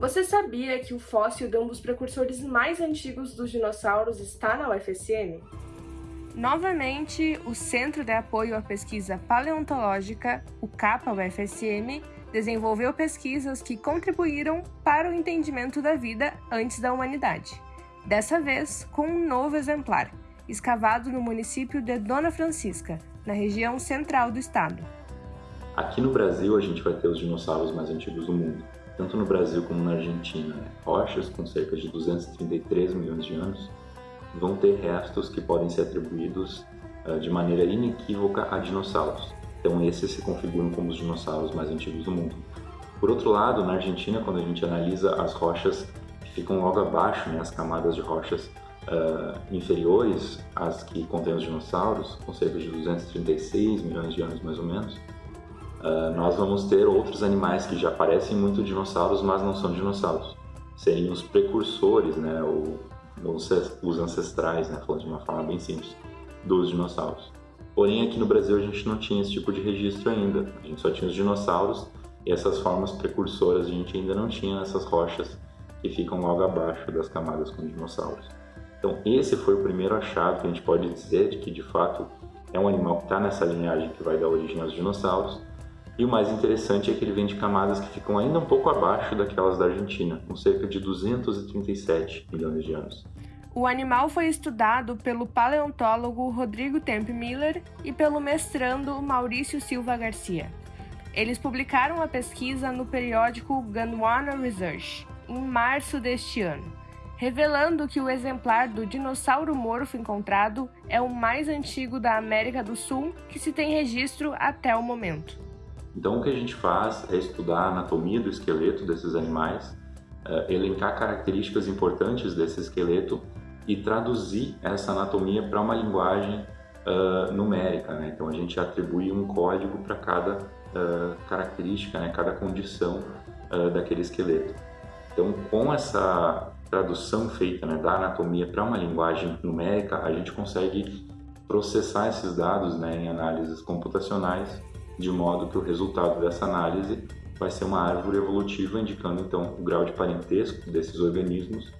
Você sabia que o fóssil de um dos precursores mais antigos dos dinossauros está na UFSM? Novamente, o Centro de Apoio à Pesquisa Paleontológica, o CAPA-UFSM, desenvolveu pesquisas que contribuíram para o entendimento da vida antes da humanidade. Dessa vez, com um novo exemplar, escavado no município de Dona Francisca, na região central do estado. Aqui no Brasil, a gente vai ter os dinossauros mais antigos do mundo, tanto no Brasil como na Argentina. Né? Rochas com cerca de 233 milhões de anos vão ter restos que podem ser atribuídos uh, de maneira inequívoca a dinossauros. Então esses se configuram como os dinossauros mais antigos do mundo. Por outro lado, na Argentina, quando a gente analisa as rochas que ficam logo abaixo, né, as camadas de rochas uh, inferiores às que contêm os dinossauros, com cerca de 236 milhões de anos mais ou menos, uh, nós vamos ter outros animais que já parecem muito dinossauros, mas não são dinossauros. Seriam os precursores, né, os ancestrais, né, falando de uma forma bem simples, dos dinossauros. Porém, aqui no Brasil a gente não tinha esse tipo de registro ainda. A gente só tinha os dinossauros e essas formas precursoras a gente ainda não tinha nessas rochas que ficam logo abaixo das camadas com dinossauros. Então, esse foi o primeiro achado que a gente pode dizer de que, de fato, é um animal que está nessa linhagem que vai dar origem aos dinossauros. E o mais interessante é que ele vem de camadas que ficam ainda um pouco abaixo daquelas da Argentina, com cerca de 237 milhões de anos. O animal foi estudado pelo paleontólogo Rodrigo Tempe Miller e pelo mestrando Maurício Silva Garcia. Eles publicaram a pesquisa no periódico Gondwana Research, em março deste ano, revelando que o exemplar do dinossauro morfo encontrado é o mais antigo da América do Sul que se tem registro até o momento. Então o que a gente faz é estudar a anatomia do esqueleto desses animais, eh, elencar características importantes desse esqueleto e traduzir essa anatomia para uma linguagem uh, numérica. Né? Então a gente atribui um código para cada uh, característica, né? cada condição uh, daquele esqueleto. Então com essa tradução feita né, da anatomia para uma linguagem numérica, a gente consegue processar esses dados né, em análises computacionais, de modo que o resultado dessa análise vai ser uma árvore evolutiva indicando então o grau de parentesco desses organismos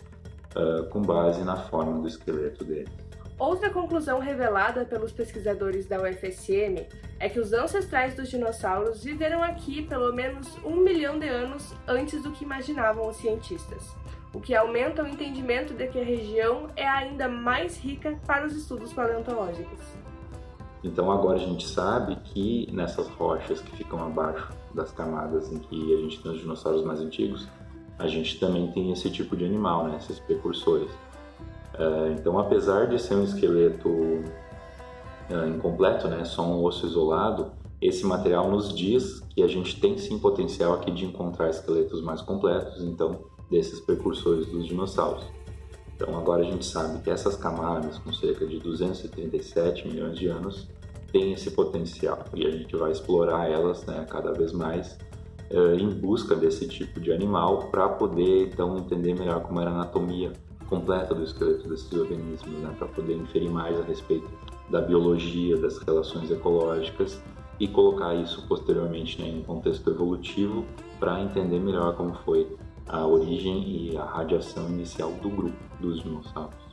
uh, com base na forma do esqueleto dele. Outra conclusão revelada pelos pesquisadores da UFSM é que os ancestrais dos dinossauros viveram aqui pelo menos um milhão de anos antes do que imaginavam os cientistas, o que aumenta o entendimento de que a região é ainda mais rica para os estudos paleontológicos. Então agora a gente sabe que nessas rochas que ficam abaixo das camadas em que a gente tem os dinossauros mais antigos, a gente também tem esse tipo de animal, né, esses precursores. É, então, apesar de ser um esqueleto é, incompleto, né, só um osso isolado, esse material nos diz que a gente tem sim potencial aqui de encontrar esqueletos mais completos, então, desses precursores dos dinossauros. Então, agora a gente sabe que essas camadas, com cerca de 237 milhões de anos, têm esse potencial. E a gente vai explorar elas né, cada vez mais uh, em busca desse tipo de animal para poder então entender melhor como era a anatomia completa do esqueleto desses organismos, né, para poder inferir mais a respeito da biologia, das relações ecológicas e colocar isso posteriormente né, em um contexto evolutivo para entender melhor como foi a origem e a radiação inicial do grupo dos dinossauros.